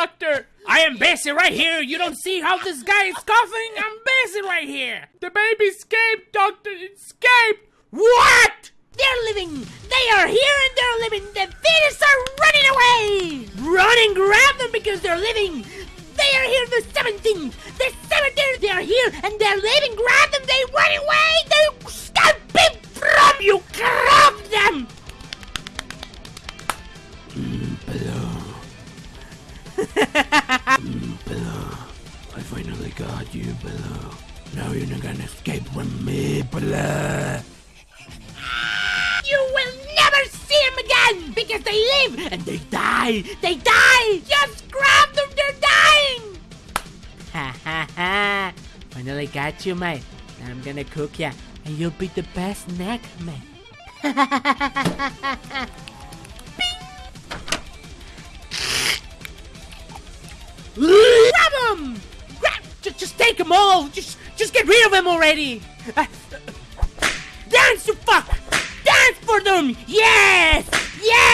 doctor! I am Bessie right here. You don't see how this guy is coughing? I'm Bessie right here. The baby escaped, doctor! Escaped! What? They're living! They are here and they're living! The fetus are running away! Run and grab them because they're living! They are here the 17th! The 17th! They are here and they're living! Grab them! They run away! They escaping from you! Grab them! I got you, Below. Now you're not gonna escape from me, Below. You will never see them again! Because they live and they die! They die! Just grab them! They're dying! Ha ha ha! Finally got you, mate. Now I'm gonna cook ya, and you'll be the best snack, mate. Grab them! Them all. Just, just get rid of them already. Uh, dance, you fuck! Dance for them! Yes!